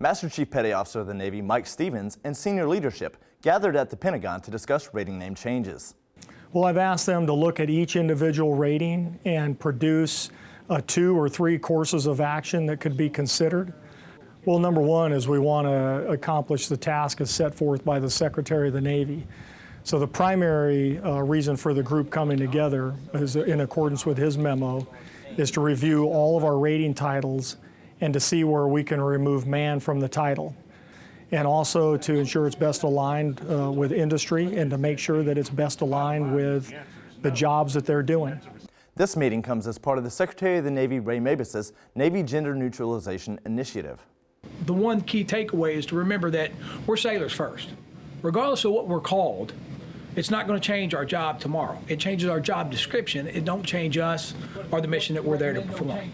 Master Chief Petty Officer of the Navy Mike Stevens and senior leadership gathered at the Pentagon to discuss rating name changes. Well, I've asked them to look at each individual rating and produce uh, two or three courses of action that could be considered. Well, number one is we want to accomplish the task as set forth by the Secretary of the Navy. So the primary uh, reason for the group coming together is in accordance with his memo is to review all of our rating titles and to see where we can remove man from the title. And also to ensure it's best aligned uh, with industry and to make sure that it's best aligned with the jobs that they're doing. This meeting comes as part of the Secretary of the Navy Ray Mabus's Navy Gender Neutralization Initiative. The one key takeaway is to remember that we're sailors first. Regardless of what we're called, it's not going to change our job tomorrow. It changes our job description. It don't change us or the mission that we're there to perform.